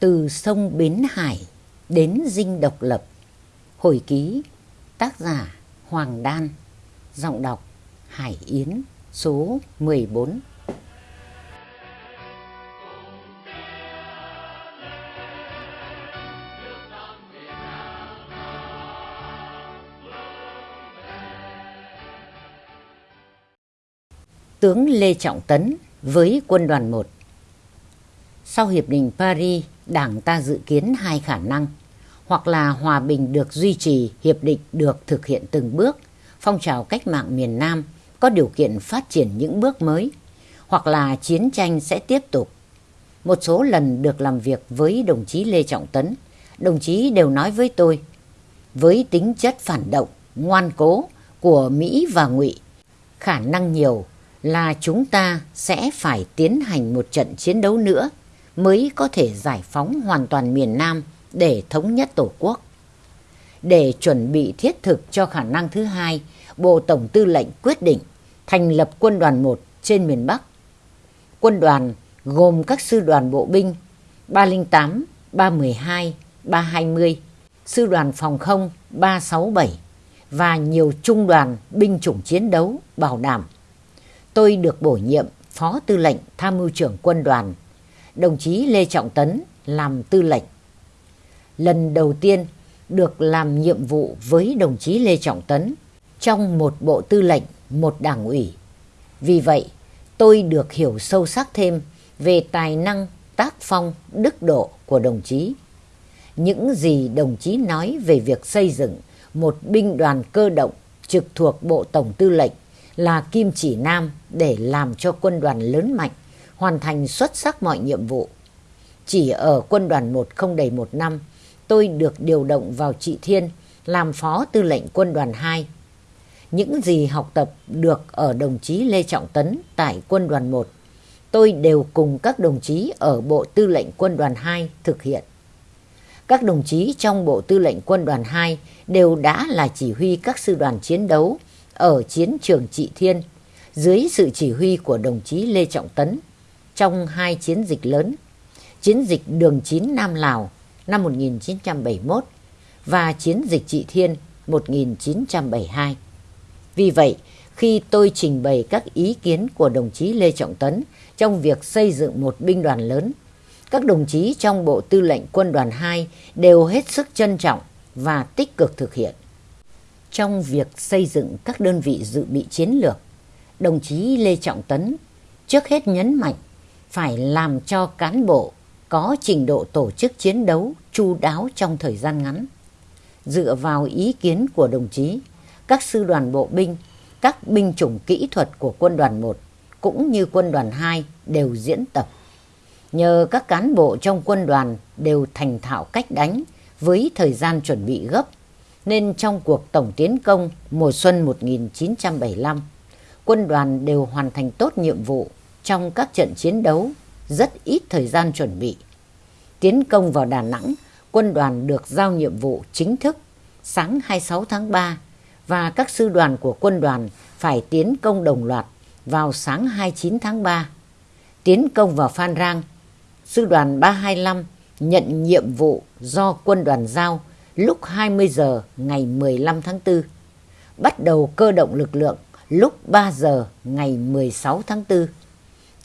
Từ sông Bến Hải đến dinh độc lập. Hồi ký, Tác giả Hoàng Đan, Giọng đọc Hải Yến, Số 14 Tướng Lê Trọng Tấn với quân đoàn 1 sau Hiệp định Paris, Đảng ta dự kiến hai khả năng hoặc là hòa bình được duy trì, hiệp định được thực hiện từng bước, phong trào cách mạng miền Nam có điều kiện phát triển những bước mới, hoặc là chiến tranh sẽ tiếp tục. Một số lần được làm việc với đồng chí Lê Trọng Tấn, đồng chí đều nói với tôi, với tính chất phản động, ngoan cố của Mỹ và Ngụy, khả năng nhiều là chúng ta sẽ phải tiến hành một trận chiến đấu nữa mới có thể giải phóng hoàn toàn miền Nam để thống nhất Tổ quốc. Để chuẩn bị thiết thực cho khả năng thứ hai, Bộ Tổng Tư lệnh quyết định thành lập quân đoàn 1 trên miền Bắc. Quân đoàn gồm các sư đoàn bộ binh 308, 312, 320, sư đoàn phòng không 367 và nhiều trung đoàn binh chủng chiến đấu bảo đảm. Tôi được bổ nhiệm Phó Tư lệnh Tham mưu trưởng quân đoàn, đồng chí Lê Trọng Tấn làm tư lệnh lần đầu tiên được làm nhiệm vụ với đồng chí Lê Trọng Tấn trong một bộ tư lệnh, một đảng ủy. Vì vậy, tôi được hiểu sâu sắc thêm về tài năng, tác phong, đức độ của đồng chí. Những gì đồng chí nói về việc xây dựng một binh đoàn cơ động trực thuộc Bộ Tổng Tư lệnh là kim chỉ nam để làm cho quân đoàn lớn mạnh, hoàn thành xuất sắc mọi nhiệm vụ. Chỉ ở quân đoàn một không đầy một năm, tôi được điều động vào Trị Thiên làm phó tư lệnh quân đoàn 2. Những gì học tập được ở đồng chí Lê Trọng Tấn tại quân đoàn 1, tôi đều cùng các đồng chí ở Bộ Tư lệnh Quân đoàn 2 thực hiện. Các đồng chí trong Bộ Tư lệnh Quân đoàn 2 đều đã là chỉ huy các sư đoàn chiến đấu ở chiến trường Trị Thiên dưới sự chỉ huy của đồng chí Lê Trọng Tấn trong hai chiến dịch lớn, chiến dịch đường 9 Nam Lào năm 1971 và chiến dịch Trị Thiên 1972. Vì vậy, khi tôi trình bày các ý kiến của đồng chí Lê Trọng Tấn trong việc xây dựng một binh đoàn lớn, các đồng chí trong Bộ Tư lệnh Quân đoàn 2 đều hết sức trân trọng và tích cực thực hiện. Trong việc xây dựng các đơn vị dự bị chiến lược, đồng chí Lê Trọng Tấn trước hết nhấn mạnh phải làm cho cán bộ có trình độ tổ chức chiến đấu chu đáo trong thời gian ngắn. Dựa vào ý kiến của đồng chí, các sư đoàn bộ binh, các binh chủng kỹ thuật của quân đoàn 1 cũng như quân đoàn 2 đều diễn tập. Nhờ các cán bộ trong quân đoàn đều thành thạo cách đánh với thời gian chuẩn bị gấp, nên trong cuộc tổng tiến công mùa xuân 1975, quân đoàn đều hoàn thành tốt nhiệm vụ trong các trận chiến đấu rất ít thời gian chuẩn bị. Tiến công vào Đà Nẵng, quân đoàn được giao nhiệm vụ chính thức sáng 26 tháng 3 và các sư đoàn của quân đoàn phải tiến công đồng loạt vào sáng 29 tháng 3. Tiến công vào Phan Rang, sư đoàn 325 nhận nhiệm vụ do quân đoàn giao lúc 20 giờ ngày 15 tháng 4. Bắt đầu cơ động lực lượng lúc 3 giờ ngày 16 tháng 4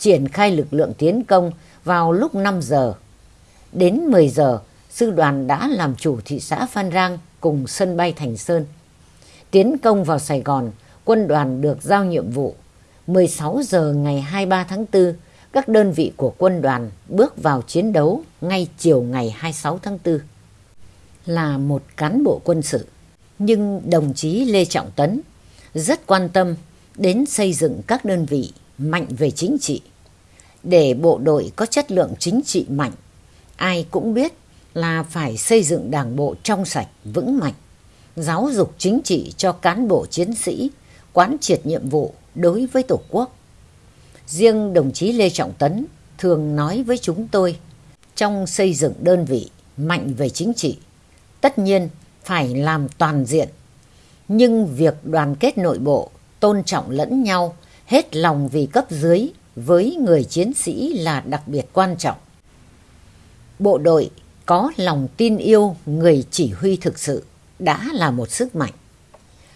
triển khai lực lượng tiến công vào lúc 5 giờ. Đến 10 giờ, sư đoàn đã làm chủ thị xã Phan Rang cùng sân bay Thành Sơn. Tiến công vào Sài Gòn, quân đoàn được giao nhiệm vụ. 16 giờ ngày 23 tháng 4, các đơn vị của quân đoàn bước vào chiến đấu ngay chiều ngày 26 tháng 4. Là một cán bộ quân sự, nhưng đồng chí Lê Trọng Tấn rất quan tâm đến xây dựng các đơn vị mạnh về chính trị để bộ đội có chất lượng chính trị mạnh, ai cũng biết là phải xây dựng đảng bộ trong sạch, vững mạnh, giáo dục chính trị cho cán bộ chiến sĩ, quán triệt nhiệm vụ đối với Tổ quốc. Riêng đồng chí Lê Trọng Tấn thường nói với chúng tôi, trong xây dựng đơn vị mạnh về chính trị, tất nhiên phải làm toàn diện, nhưng việc đoàn kết nội bộ, tôn trọng lẫn nhau, hết lòng vì cấp dưới với người chiến sĩ là đặc biệt quan trọng. bộ đội có lòng tin yêu người chỉ huy thực sự đã là một sức mạnh.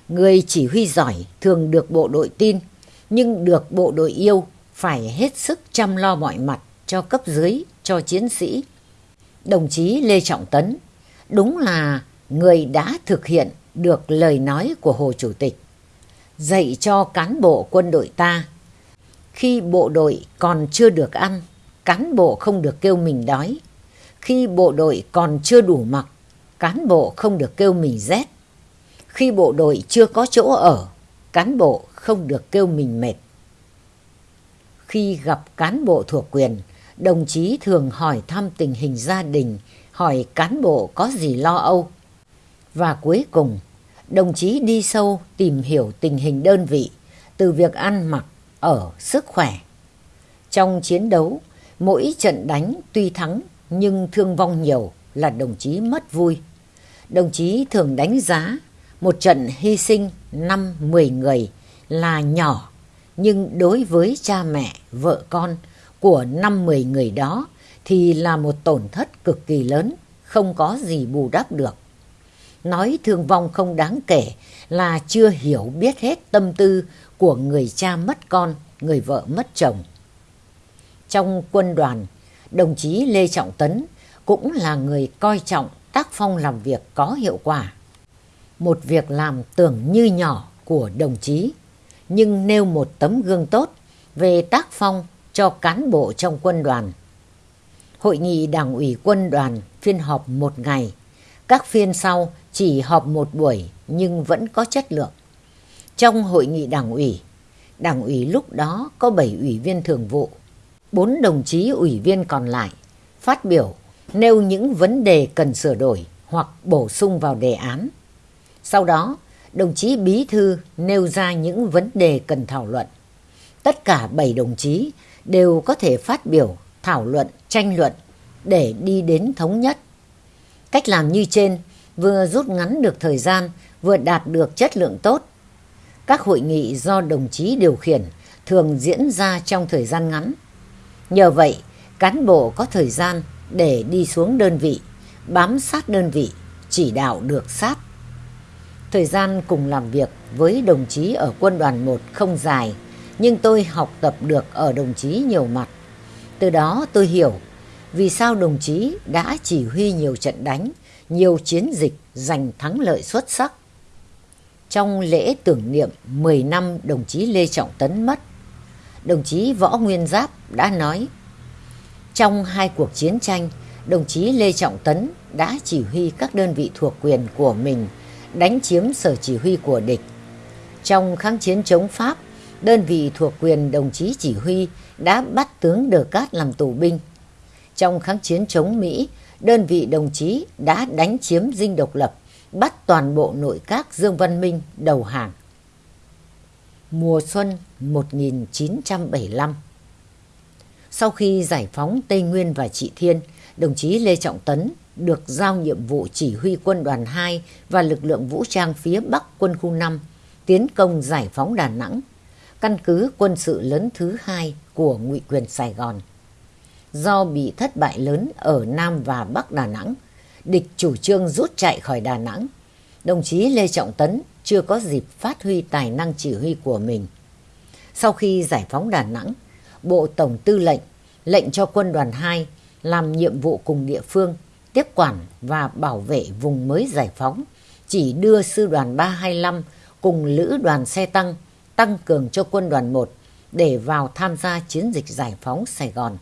Người chỉ huy giỏi thường được bộ đội tin, nhưng được bộ đội yêu phải hết sức chăm lo mọi mặt cho cấp dưới, cho chiến sĩ. Đồng chí Lê Trọng Tấn đúng là người đã thực hiện được lời nói của Hồ Chủ tịch, dạy cho cán bộ quân đội ta. Khi bộ đội còn chưa được ăn, cán bộ không được kêu mình đói. Khi bộ đội còn chưa đủ mặc, cán bộ không được kêu mình rét. Khi bộ đội chưa có chỗ ở, cán bộ không được kêu mình mệt. Khi gặp cán bộ thuộc quyền, đồng chí thường hỏi thăm tình hình gia đình, hỏi cán bộ có gì lo âu. Và cuối cùng, đồng chí đi sâu tìm hiểu tình hình đơn vị, từ việc ăn mặc, ở, sức khỏe. Trong chiến đấu, mỗi trận đánh tuy thắng nhưng thương vong nhiều là đồng chí mất vui. Đồng chí thường đánh giá một trận hy sinh 5-10 người là nhỏ nhưng đối với cha mẹ, vợ con của 5-10 người đó thì là một tổn thất cực kỳ lớn, không có gì bù đắp được. Nói thương vong không đáng kể là chưa hiểu biết hết tâm tư của người cha mất con, người vợ mất chồng. Trong quân đoàn, đồng chí Lê Trọng Tấn cũng là người coi trọng tác phong làm việc có hiệu quả. Một việc làm tưởng như nhỏ của đồng chí, nhưng nêu một tấm gương tốt về tác phong cho cán bộ trong quân đoàn. Hội nghị đảng ủy quân đoàn phiên họp một ngày, các phiên sau chỉ họp một buổi nhưng vẫn có chất lượng. Trong hội nghị đảng ủy, đảng ủy lúc đó có 7 ủy viên thường vụ, 4 đồng chí ủy viên còn lại phát biểu nêu những vấn đề cần sửa đổi hoặc bổ sung vào đề án. Sau đó, đồng chí bí thư nêu ra những vấn đề cần thảo luận. Tất cả 7 đồng chí đều có thể phát biểu, thảo luận, tranh luận để đi đến thống nhất. Cách làm như trên vừa rút ngắn được thời gian, vừa đạt được chất lượng tốt. Các hội nghị do đồng chí điều khiển thường diễn ra trong thời gian ngắn. Nhờ vậy, cán bộ có thời gian để đi xuống đơn vị, bám sát đơn vị, chỉ đạo được sát. Thời gian cùng làm việc với đồng chí ở quân đoàn 1 không dài, nhưng tôi học tập được ở đồng chí nhiều mặt. Từ đó tôi hiểu vì sao đồng chí đã chỉ huy nhiều trận đánh, nhiều chiến dịch giành thắng lợi xuất sắc. Trong lễ tưởng niệm 10 năm đồng chí Lê Trọng Tấn mất, đồng chí Võ Nguyên Giáp đã nói trong hai cuộc chiến tranh, đồng chí Lê Trọng Tấn đã chỉ huy các đơn vị thuộc quyền của mình đánh chiếm sở chỉ huy của địch. Trong kháng chiến chống Pháp, đơn vị thuộc quyền đồng chí chỉ huy đã bắt tướng Đờ Cát làm tù binh. Trong kháng chiến chống Mỹ, đơn vị đồng chí đã đánh chiếm dinh độc lập, bắt toàn bộ nội các Dương Văn Minh đầu hàng. Mùa xuân 1975 Sau khi giải phóng Tây Nguyên và Trị Thiên, đồng chí Lê Trọng Tấn được giao nhiệm vụ chỉ huy quân đoàn 2 và lực lượng vũ trang phía Bắc quân khu 5 tiến công giải phóng Đà Nẵng, căn cứ quân sự lớn thứ hai của ngụy quyền Sài Gòn. Do bị thất bại lớn ở Nam và Bắc Đà Nẵng, địch chủ trương rút chạy khỏi Đà Nẵng. Đồng chí Lê Trọng Tấn chưa có dịp phát huy tài năng chỉ huy của mình. Sau khi giải phóng Đà Nẵng, Bộ Tổng Tư lệnh lệnh cho quân đoàn 2 làm nhiệm vụ cùng địa phương tiếp quản và bảo vệ vùng mới giải phóng, chỉ đưa sư đoàn 325 cùng lữ đoàn xe tăng tăng cường cho quân đoàn 1 để vào tham gia chiến dịch giải phóng Sài Gòn.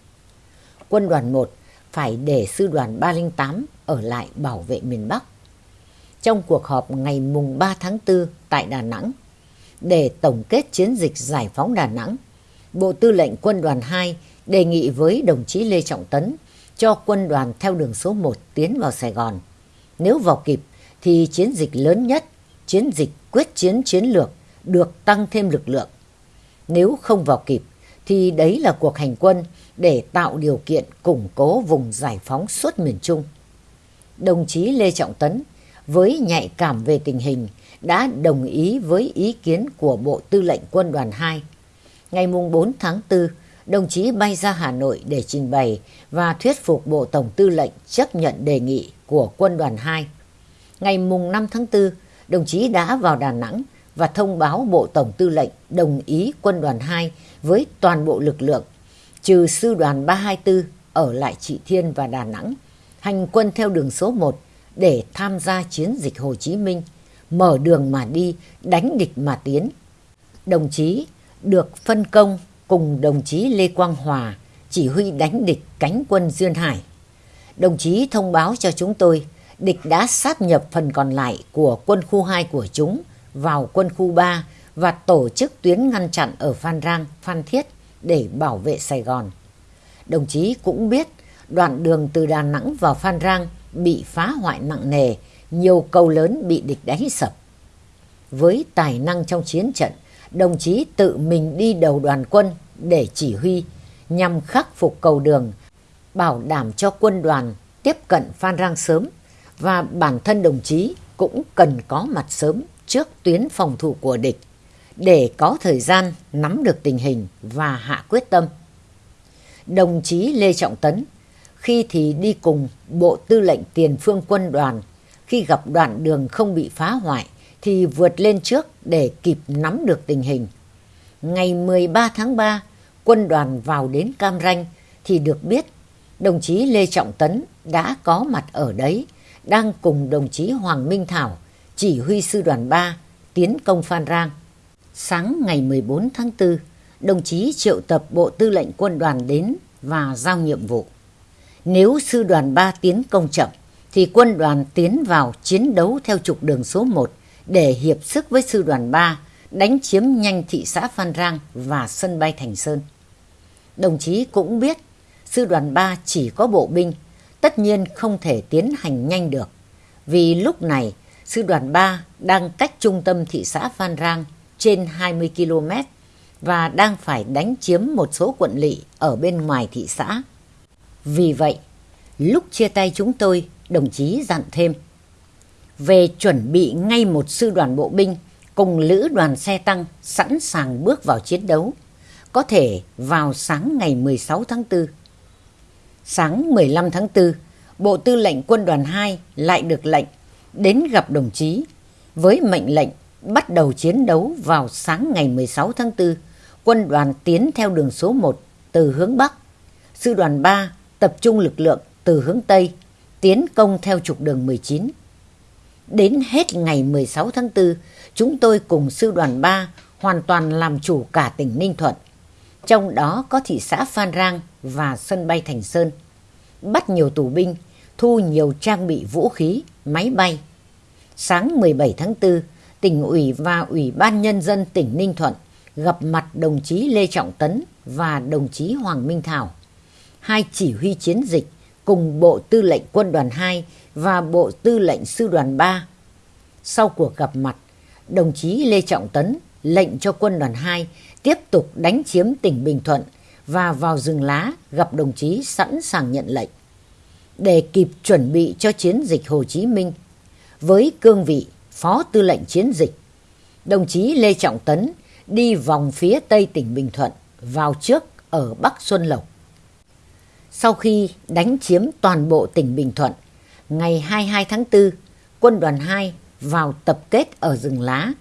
Quân đoàn 1 phải để sư đoàn 308 ở lại bảo vệ miền Bắc. Trong cuộc họp ngày mùng 3 tháng 4 tại Đà Nẵng, để tổng kết chiến dịch giải phóng Đà Nẵng, Bộ Tư lệnh Quân đoàn 2 đề nghị với đồng chí Lê Trọng Tấn cho quân đoàn theo đường số 1 tiến vào Sài Gòn. Nếu vào kịp thì chiến dịch lớn nhất, chiến dịch quyết chiến chiến lược được tăng thêm lực lượng. Nếu không vào kịp thì đấy là cuộc hành quân để tạo điều kiện củng cố vùng giải phóng suốt miền Trung. Đồng chí Lê Trọng Tấn với nhạy cảm về tình hình đã đồng ý với ý kiến của Bộ Tư lệnh Quân đoàn 2. Ngày 4 tháng 4, đồng chí bay ra Hà Nội để trình bày và thuyết phục Bộ Tổng Tư lệnh chấp nhận đề nghị của Quân đoàn 2. Ngày mùng 5 tháng 4, đồng chí đã vào Đà Nẵng và thông báo Bộ Tổng Tư lệnh đồng ý Quân đoàn 2 với toàn bộ lực lượng, trừ Sư đoàn 324 ở lại Trị Thiên và Đà Nẵng, hành quân theo đường số 1 để tham gia chiến dịch Hồ Chí Minh, mở đường mà đi, đánh địch mà tiến. Đồng chí được phân công cùng đồng chí Lê Quang Hòa chỉ huy đánh địch cánh quân Duyên Hải. Đồng chí thông báo cho chúng tôi địch đã sáp nhập phần còn lại của quân khu 2 của chúng vào quân khu 3 và tổ chức tuyến ngăn chặn ở Phan Rang, Phan Thiết để bảo vệ Sài Gòn. Đồng chí cũng biết đoạn đường từ Đà Nẵng vào Phan Rang bị phá hoại nặng nề, nhiều cầu lớn bị địch đánh sập. Với tài năng trong chiến trận, đồng chí tự mình đi đầu đoàn quân để chỉ huy nhằm khắc phục cầu đường, bảo đảm cho quân đoàn tiếp cận Phan Rang sớm và bản thân đồng chí cũng cần có mặt sớm trước tuyến phòng thủ của địch để có thời gian nắm được tình hình và hạ quyết tâm. Đồng chí Lê Trọng Tấn khi thì đi cùng Bộ Tư lệnh Tiền phương quân đoàn, khi gặp đoạn đường không bị phá hoại thì vượt lên trước để kịp nắm được tình hình. Ngày 13 tháng 3, quân đoàn vào đến Cam Ranh thì được biết đồng chí Lê Trọng Tấn đã có mặt ở đấy, đang cùng đồng chí Hoàng Minh Thảo, chỉ huy sư đoàn 3, tiến công Phan Rang. Sáng ngày 14 tháng 4, đồng chí triệu tập Bộ Tư lệnh Quân đoàn đến và giao nhiệm vụ. Nếu sư đoàn 3 tiến công chậm, thì quân đoàn tiến vào chiến đấu theo trục đường số 1 để hiệp sức với sư đoàn 3 đánh chiếm nhanh thị xã Phan Rang và sân bay Thành Sơn. Đồng chí cũng biết sư đoàn 3 chỉ có bộ binh, tất nhiên không thể tiến hành nhanh được. Vì lúc này, sư đoàn 3 đang cách trung tâm thị xã Phan Rang trên 20 km và đang phải đánh chiếm một số quận lỵ ở bên ngoài thị xã. Vì vậy, lúc chia tay chúng tôi, đồng chí dặn thêm về chuẩn bị ngay một sư đoàn bộ binh cùng lữ đoàn xe tăng sẵn sàng bước vào chiến đấu, có thể vào sáng ngày 16 tháng 4. Sáng 15 tháng 4, Bộ Tư lệnh Quân đoàn 2 lại được lệnh đến gặp đồng chí với mệnh lệnh bắt đầu chiến đấu vào sáng ngày 16 tháng 4. Quân đoàn tiến theo đường số 1 từ hướng Bắc. Sư đoàn 3 tập trung lực lượng từ hướng Tây, tiến công theo trục đường 19. Đến hết ngày 16 tháng 4, chúng tôi cùng sư đoàn 3 hoàn toàn làm chủ cả tỉnh Ninh Thuận. Trong đó có thị xã Phan Rang và sân bay Thành Sơn. Bắt nhiều tù binh, thu nhiều trang bị vũ khí, máy bay. Sáng 17 tháng 4, tỉnh ủy và ủy ban nhân dân tỉnh Ninh Thuận gặp mặt đồng chí Lê Trọng Tấn và đồng chí Hoàng Minh Thảo hai chỉ huy chiến dịch cùng Bộ Tư lệnh Quân đoàn 2 và Bộ Tư lệnh Sư đoàn 3. Sau cuộc gặp mặt, đồng chí Lê Trọng Tấn lệnh cho Quân đoàn 2 tiếp tục đánh chiếm tỉnh Bình Thuận và vào rừng lá gặp đồng chí sẵn sàng nhận lệnh. Để kịp chuẩn bị cho chiến dịch Hồ Chí Minh, với cương vị Phó Tư lệnh Chiến dịch, đồng chí Lê Trọng Tấn đi vòng phía Tây tỉnh Bình Thuận vào trước ở Bắc Xuân Lộc sau khi đánh chiếm toàn bộ tỉnh Bình Thuận, ngày 22 tháng 4, quân đoàn 2 vào tập kết ở rừng lá.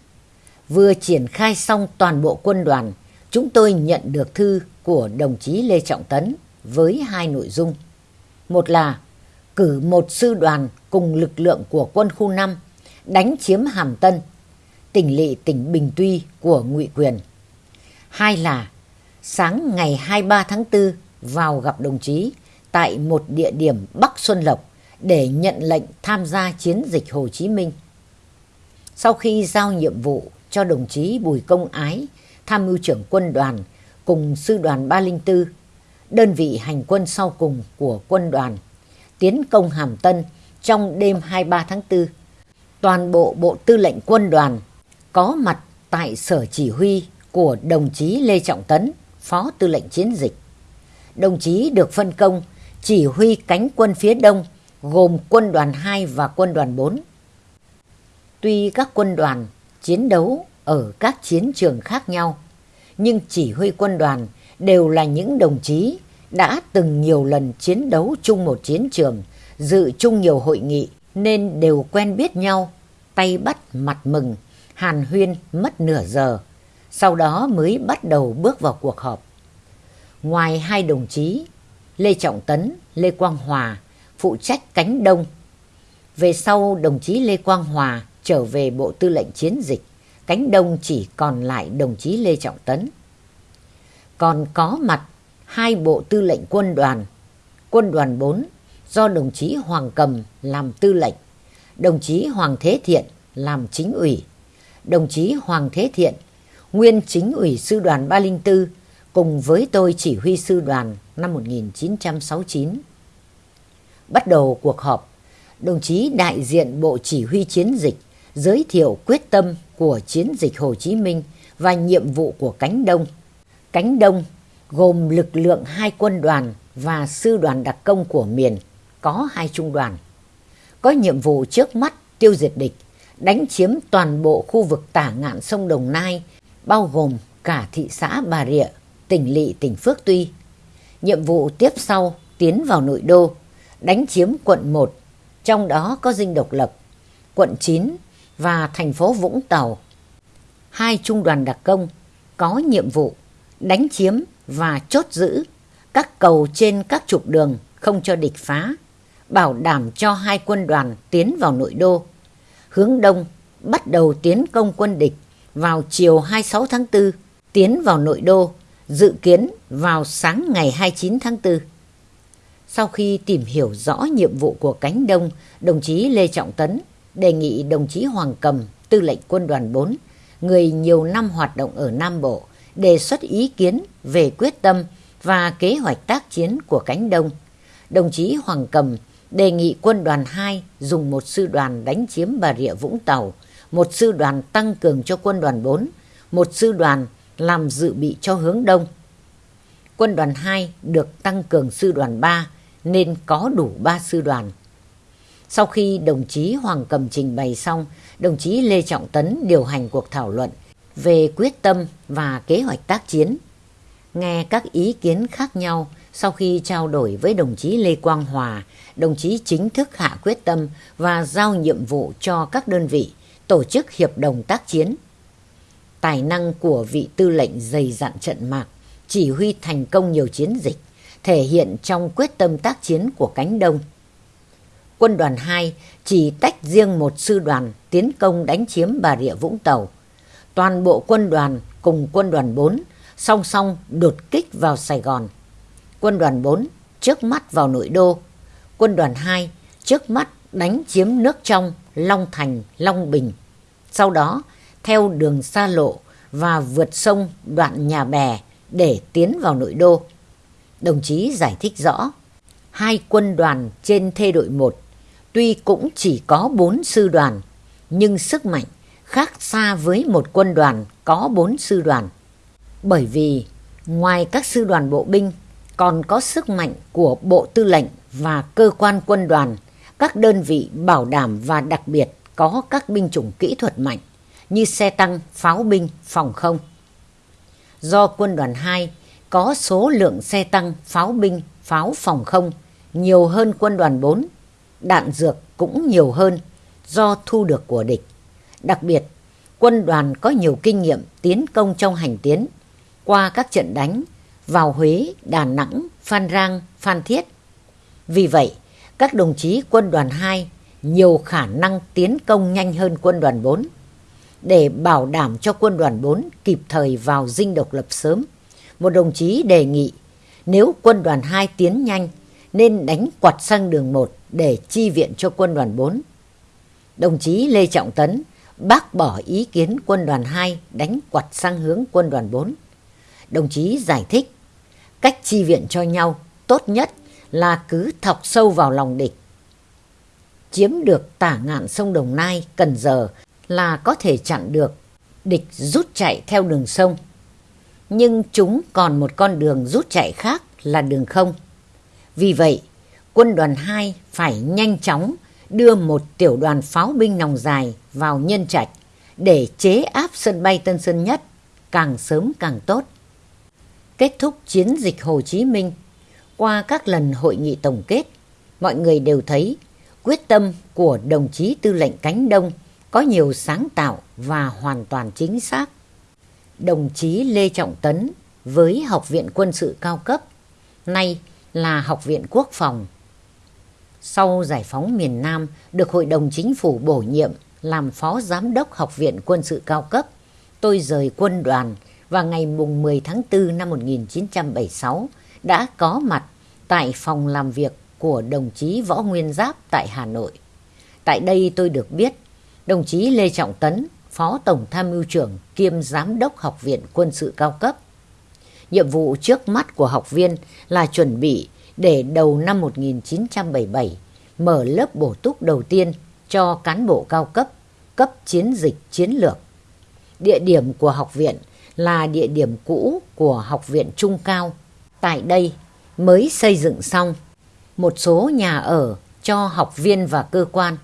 Vừa triển khai xong toàn bộ quân đoàn, chúng tôi nhận được thư của đồng chí Lê Trọng Tấn với hai nội dung. Một là cử một sư đoàn cùng lực lượng của quân khu 5 đánh chiếm Hàm Tân, tỉnh lỵ tỉnh Bình Tuy của Ngụy Quyền. Hai là sáng ngày 23 tháng 4 vào gặp đồng chí tại một địa điểm Bắc Xuân Lộc để nhận lệnh tham gia chiến dịch Hồ Chí Minh. Sau khi giao nhiệm vụ cho đồng chí Bùi Công Ái, tham mưu trưởng quân đoàn cùng sư đoàn 304, đơn vị hành quân sau cùng của quân đoàn, tiến công Hàm Tân trong đêm 23 tháng 4. Toàn bộ Bộ Tư lệnh Quân đoàn có mặt tại sở chỉ huy của đồng chí Lê Trọng Tấn, Phó Tư lệnh Chiến dịch đồng chí được phân công chỉ huy cánh quân phía đông gồm quân đoàn 2 và quân đoàn 4. Tuy các quân đoàn chiến đấu ở các chiến trường khác nhau, nhưng chỉ huy quân đoàn đều là những đồng chí đã từng nhiều lần chiến đấu chung một chiến trường, dự chung nhiều hội nghị nên đều quen biết nhau, tay bắt mặt mừng, hàn huyên mất nửa giờ, sau đó mới bắt đầu bước vào cuộc họp. Ngoài hai đồng chí, Lê Trọng Tấn, Lê Quang Hòa phụ trách cánh đông. Về sau đồng chí Lê Quang Hòa trở về Bộ Tư lệnh Chiến dịch, cánh đông chỉ còn lại đồng chí Lê Trọng Tấn. Còn có mặt hai bộ tư lệnh quân đoàn, quân đoàn 4 do đồng chí Hoàng Cầm làm tư lệnh, đồng chí Hoàng Thế Thiện làm chính ủy, đồng chí Hoàng Thế Thiện, nguyên chính ủy sư đoàn 304 cùng với tôi chỉ huy sư đoàn năm 1969. Bắt đầu cuộc họp, đồng chí đại diện Bộ Chỉ huy Chiến dịch giới thiệu quyết tâm của chiến dịch Hồ Chí Minh và nhiệm vụ của cánh Đông. Cánh Đông gồm lực lượng hai quân đoàn và sư đoàn đặc công của miền, có hai trung đoàn. Có nhiệm vụ trước mắt tiêu diệt địch, đánh chiếm toàn bộ khu vực tả ngạn sông Đồng Nai, bao gồm cả thị xã Bà Rịa, tỉnh Lị, tỉnh Phước Tuy. Nhiệm vụ tiếp sau tiến vào nội đô, đánh chiếm quận 1, trong đó có Dinh Độc Lập, quận 9 và thành phố Vũng Tàu. Hai trung đoàn đặc công có nhiệm vụ đánh chiếm và chốt giữ các cầu trên các trục đường không cho địch phá, bảo đảm cho hai quân đoàn tiến vào nội đô. Hướng đông bắt đầu tiến công quân địch vào chiều 26 tháng 4, tiến vào nội đô, dự kiến vào sáng ngày 29 tháng 4. Sau khi tìm hiểu rõ nhiệm vụ của cánh đông, đồng chí Lê Trọng Tấn đề nghị đồng chí Hoàng Cầm, tư lệnh quân đoàn 4, người nhiều năm hoạt động ở Nam Bộ, đề xuất ý kiến về quyết tâm và kế hoạch tác chiến của cánh đông. Đồng chí Hoàng Cầm đề nghị quân đoàn 2 dùng một sư đoàn đánh chiếm Bà Rịa Vũng Tàu, một sư đoàn tăng cường cho quân đoàn 4, một sư đoàn làm dự bị cho hướng đông. Quân đoàn 2 được tăng cường sư đoàn 3 nên có đủ 3 sư đoàn. Sau khi đồng chí Hoàng Cầm trình bày xong, đồng chí Lê Trọng Tấn điều hành cuộc thảo luận về quyết tâm và kế hoạch tác chiến. Nghe các ý kiến khác nhau sau khi trao đổi với đồng chí Lê Quang Hòa, đồng chí chính thức hạ quyết tâm và giao nhiệm vụ cho các đơn vị tổ chức hiệp đồng tác chiến. Tài năng của vị tư lệnh dày dặn trận mạc, chỉ huy thành công nhiều chiến dịch, thể hiện trong quyết tâm tác chiến của cánh đông. Quân đoàn 2 chỉ tách riêng một sư đoàn tiến công đánh chiếm Bà Rịa Vũng Tàu. Toàn bộ quân đoàn cùng quân đoàn 4 song song đột kích vào Sài Gòn. Quân đoàn 4 trước mắt vào nội đô. Quân đoàn 2 trước mắt đánh chiếm nước trong Long Thành, Long Bình. Sau đó theo đường xa lộ và vượt sông đoạn nhà bè để tiến vào nội đô. Đồng chí giải thích rõ, hai quân đoàn trên thê đội 1 tuy cũng chỉ có bốn sư đoàn, nhưng sức mạnh khác xa với một quân đoàn có bốn sư đoàn. Bởi vì ngoài các sư đoàn bộ binh còn có sức mạnh của bộ tư lệnh và cơ quan quân đoàn, các đơn vị bảo đảm và đặc biệt có các binh chủng kỹ thuật mạnh như xe tăng, pháo binh, phòng không. Do quân đoàn 2 có số lượng xe tăng, pháo binh, pháo phòng không nhiều hơn quân đoàn 4, đạn dược cũng nhiều hơn do thu được của địch. Đặc biệt, quân đoàn có nhiều kinh nghiệm tiến công trong hành tiến qua các trận đánh vào Huế, Đà Nẵng, Phan Rang, Phan Thiết. Vì vậy, các đồng chí quân đoàn 2 nhiều khả năng tiến công nhanh hơn quân đoàn 4 để bảo đảm cho quân đoàn 4 kịp thời vào dinh độc lập sớm. Một đồng chí đề nghị nếu quân đoàn 2 tiến nhanh nên đánh quạt sang đường 1 để chi viện cho quân đoàn 4. Đồng chí Lê Trọng Tấn bác bỏ ý kiến quân đoàn 2 đánh quạt sang hướng quân đoàn 4. Đồng chí giải thích cách chi viện cho nhau tốt nhất là cứ thọc sâu vào lòng địch. Chiếm được tả ngạn sông Đồng Nai, Cần Giờ là có thể chặn được địch rút chạy theo đường sông. Nhưng chúng còn một con đường rút chạy khác là đường không. Vì vậy, quân đoàn 2 phải nhanh chóng đưa một tiểu đoàn pháo binh nòng dài vào nhân trạch để chế áp sân bay Tân Sơn Nhất càng sớm càng tốt. Kết thúc chiến dịch Hồ Chí Minh, qua các lần hội nghị tổng kết, mọi người đều thấy quyết tâm của đồng chí tư lệnh cánh đông có nhiều sáng tạo và hoàn toàn chính xác. Đồng chí Lê Trọng Tấn với Học viện Quân sự cao cấp, nay là Học viện Quốc phòng. Sau giải phóng miền Nam được Hội đồng Chính phủ bổ nhiệm làm Phó Giám đốc Học viện Quân sự cao cấp, tôi rời quân đoàn và ngày mùng 10 tháng 4 năm 1976 đã có mặt tại phòng làm việc của đồng chí Võ Nguyên Giáp tại Hà Nội. Tại đây tôi được biết đồng chí Lê Trọng Tấn, Phó Tổng Tham mưu trưởng kiêm Giám đốc Học viện Quân sự cao cấp. Nhiệm vụ trước mắt của học viên là chuẩn bị để đầu năm 1977 mở lớp bổ túc đầu tiên cho cán bộ cao cấp, cấp chiến dịch chiến lược. Địa điểm của học viện là địa điểm cũ của Học viện Trung Cao. Tại đây mới xây dựng xong một số nhà ở cho học viên và cơ quan.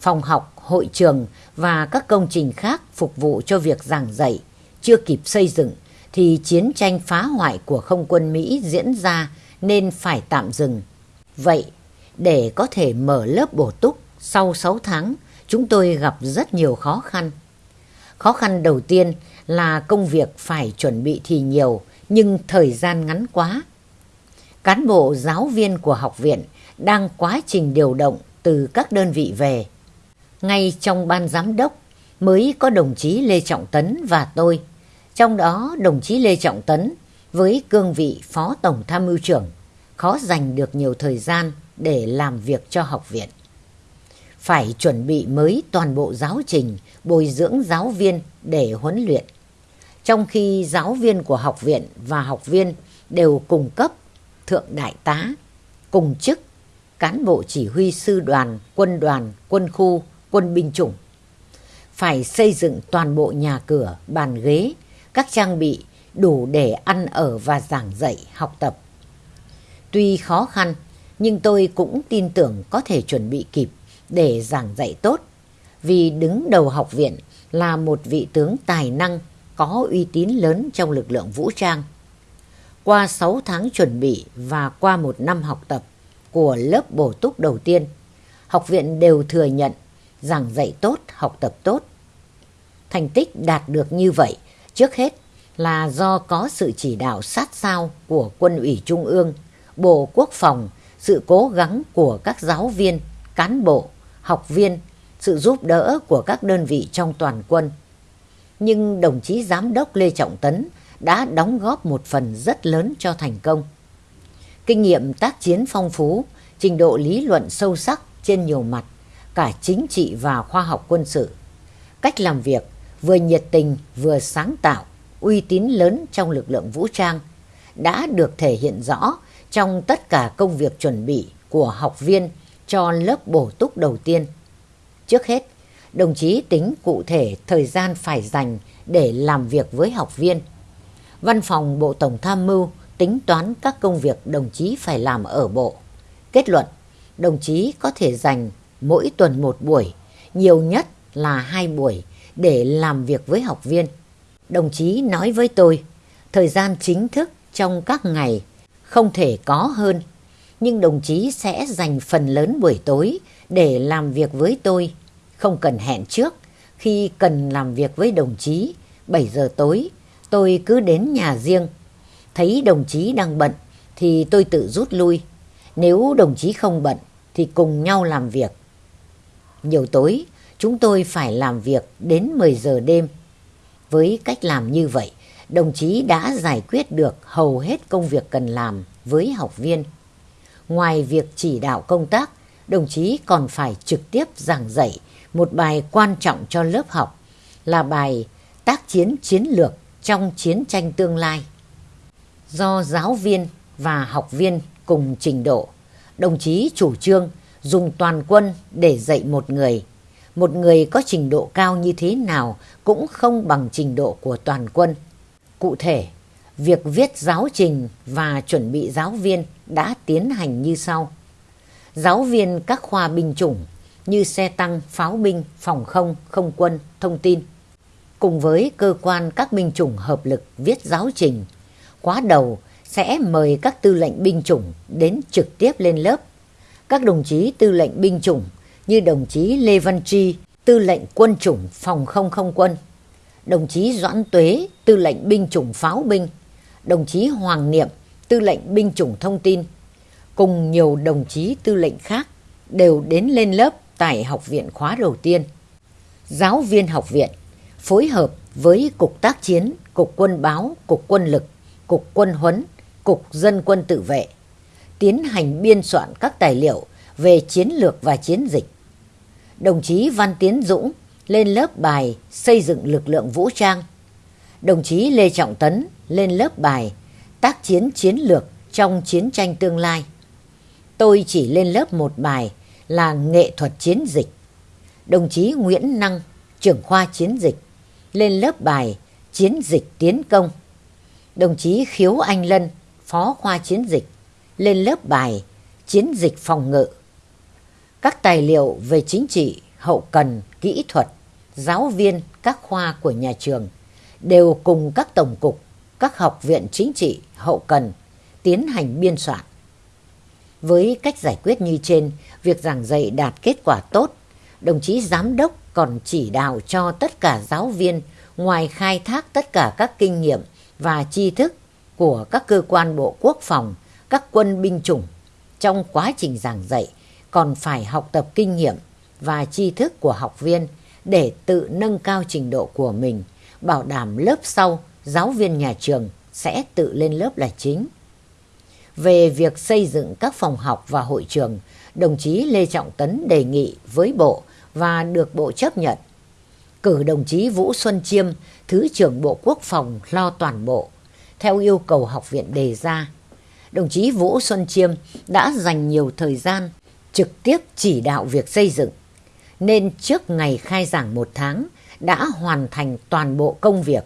Phòng học, hội trường và các công trình khác phục vụ cho việc giảng dạy chưa kịp xây dựng thì chiến tranh phá hoại của không quân Mỹ diễn ra nên phải tạm dừng. Vậy, để có thể mở lớp bổ túc sau 6 tháng, chúng tôi gặp rất nhiều khó khăn. Khó khăn đầu tiên là công việc phải chuẩn bị thì nhiều nhưng thời gian ngắn quá. Cán bộ giáo viên của học viện đang quá trình điều động từ các đơn vị về. Ngay trong ban giám đốc mới có đồng chí Lê Trọng Tấn và tôi. Trong đó đồng chí Lê Trọng Tấn với cương vị Phó Tổng Tham mưu trưởng khó dành được nhiều thời gian để làm việc cho học viện. Phải chuẩn bị mới toàn bộ giáo trình, bồi dưỡng giáo viên để huấn luyện. Trong khi giáo viên của học viện và học viên đều cùng cấp thượng đại tá, cùng chức, cán bộ chỉ huy sư đoàn, quân đoàn, quân khu, quân binh chủng. Phải xây dựng toàn bộ nhà cửa, bàn ghế, các trang bị đủ để ăn ở và giảng dạy, học tập. Tuy khó khăn, nhưng tôi cũng tin tưởng có thể chuẩn bị kịp để giảng dạy tốt. Vì đứng đầu học viện là một vị tướng tài năng có uy tín lớn trong lực lượng vũ trang. Qua 6 tháng chuẩn bị và qua một năm học tập của lớp bổ túc đầu tiên, học viện đều thừa nhận giảng dạy tốt, học tập tốt. Thành tích đạt được như vậy trước hết là do có sự chỉ đạo sát sao của quân ủy Trung ương, Bộ Quốc phòng, sự cố gắng của các giáo viên, cán bộ, học viên, sự giúp đỡ của các đơn vị trong toàn quân. Nhưng đồng chí Giám đốc Lê Trọng Tấn đã đóng góp một phần rất lớn cho thành công. Kinh nghiệm tác chiến phong phú, trình độ lý luận sâu sắc trên nhiều mặt, cả chính trị và khoa học quân sự. Cách làm việc vừa nhiệt tình vừa sáng tạo, uy tín lớn trong lực lượng vũ trang đã được thể hiện rõ trong tất cả công việc chuẩn bị của học viên cho lớp bổ túc đầu tiên. Trước hết, đồng chí tính cụ thể thời gian phải dành để làm việc với học viên. Văn phòng Bộ Tổng Tham mưu tính toán các công việc đồng chí phải làm ở bộ. Kết luận, đồng chí có thể dành mỗi tuần một buổi, nhiều nhất là hai buổi để làm việc với học viên. Đồng chí nói với tôi, thời gian chính thức trong các ngày không thể có hơn, nhưng đồng chí sẽ dành phần lớn buổi tối để làm việc với tôi, không cần hẹn trước. Khi cần làm việc với đồng chí, 7 giờ tối, tôi cứ đến nhà riêng. Thấy đồng chí đang bận thì tôi tự rút lui. Nếu đồng chí không bận thì cùng nhau làm việc. Nhiều tối, chúng tôi phải làm việc đến 10 giờ đêm. Với cách làm như vậy, đồng chí đã giải quyết được hầu hết công việc cần làm với học viên. Ngoài việc chỉ đạo công tác, đồng chí còn phải trực tiếp giảng dạy một bài quan trọng cho lớp học là bài tác chiến chiến lược trong chiến tranh tương lai. Do giáo viên và học viên cùng trình độ, đồng chí chủ trương dùng toàn quân để dạy một người. Một người có trình độ cao như thế nào cũng không bằng trình độ của toàn quân. Cụ thể, việc viết giáo trình và chuẩn bị giáo viên đã tiến hành như sau. Giáo viên các khoa binh chủng như xe tăng, pháo binh, phòng không, không quân, thông tin. Cùng với cơ quan các binh chủng hợp lực viết giáo trình, khóa đầu sẽ mời các tư lệnh binh chủng đến trực tiếp lên lớp. Các đồng chí tư lệnh binh chủng như đồng chí Lê Văn Tri, tư lệnh quân chủng phòng không không quân, đồng chí Doãn Tuế, tư lệnh binh chủng pháo binh, đồng chí Hoàng Niệm, tư lệnh binh chủng thông tin, cùng nhiều đồng chí tư lệnh khác đều đến lên lớp tại học viện khóa đầu tiên. Giáo viên học viện phối hợp với Cục Tác chiến, Cục Quân báo, Cục Quân lực, Cục Quân huấn, Cục Dân quân tự vệ, tiến hành biên soạn các tài liệu về chiến lược và chiến dịch. Đồng chí Văn Tiến Dũng lên lớp bài xây dựng lực lượng vũ trang. Đồng chí Lê Trọng Tấn lên lớp bài tác chiến chiến lược trong chiến tranh tương lai. Tôi chỉ lên lớp một bài là nghệ thuật chiến dịch. Đồng chí Nguyễn Năng, trưởng khoa chiến dịch, lên lớp bài chiến dịch tiến công. Đồng chí Khiếu Anh Lân, phó khoa chiến dịch, lên lớp bài chiến dịch phòng ngự. Các tài liệu về chính trị, hậu cần, kỹ thuật, giáo viên các khoa của nhà trường đều cùng các tổng cục, các học viện chính trị, hậu cần tiến hành biên soạn. Với cách giải quyết như trên, việc giảng dạy đạt kết quả tốt, đồng chí giám đốc còn chỉ đạo cho tất cả giáo viên ngoài khai thác tất cả các kinh nghiệm và tri thức của các cơ quan bộ quốc phòng, các quân binh chủng trong quá trình giảng dạy còn phải học tập kinh nghiệm và tri thức của học viên để tự nâng cao trình độ của mình, bảo đảm lớp sau giáo viên nhà trường sẽ tự lên lớp là chính. Về việc xây dựng các phòng học và hội trường, đồng chí Lê Trọng Tấn đề nghị với Bộ và được Bộ chấp nhận. Cử đồng chí Vũ Xuân Chiêm, Thứ trưởng Bộ Quốc phòng lo toàn bộ, theo yêu cầu học viện đề ra. Đồng chí Vũ Xuân Chiêm đã dành nhiều thời gian trực tiếp chỉ đạo việc xây dựng, nên trước ngày khai giảng một tháng đã hoàn thành toàn bộ công việc.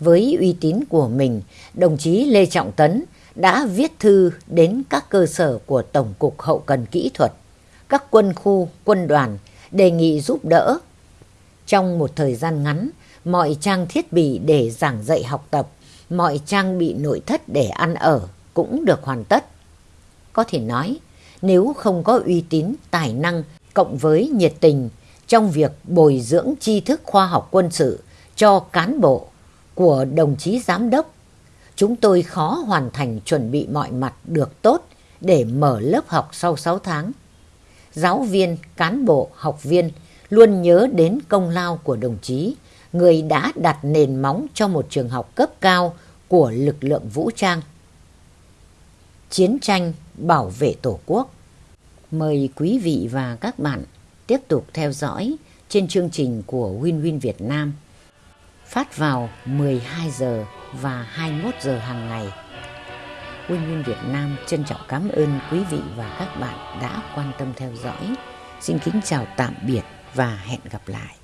Với uy tín của mình, đồng chí Lê Trọng Tấn đã viết thư đến các cơ sở của Tổng cục Hậu cần Kỹ thuật, các quân khu, quân đoàn đề nghị giúp đỡ. Trong một thời gian ngắn, mọi trang thiết bị để giảng dạy học tập, mọi trang bị nội thất để ăn ở cũng được hoàn tất. Có thể nói, nếu không có uy tín, tài năng cộng với nhiệt tình trong việc bồi dưỡng tri thức khoa học quân sự cho cán bộ của đồng chí giám đốc chúng tôi khó hoàn thành chuẩn bị mọi mặt được tốt để mở lớp học sau 6 tháng. Giáo viên, cán bộ, học viên luôn nhớ đến công lao của đồng chí, người đã đặt nền móng cho một trường học cấp cao của lực lượng vũ trang. Chiến tranh bảo vệ Tổ quốc Mời quý vị và các bạn tiếp tục theo dõi trên chương trình của Win Win Việt Nam phát vào 12 giờ và 21 giờ hàng ngày. Quân Nguyên Việt Nam trân trọng cảm ơn quý vị và các bạn đã quan tâm theo dõi. Xin kính chào tạm biệt và hẹn gặp lại.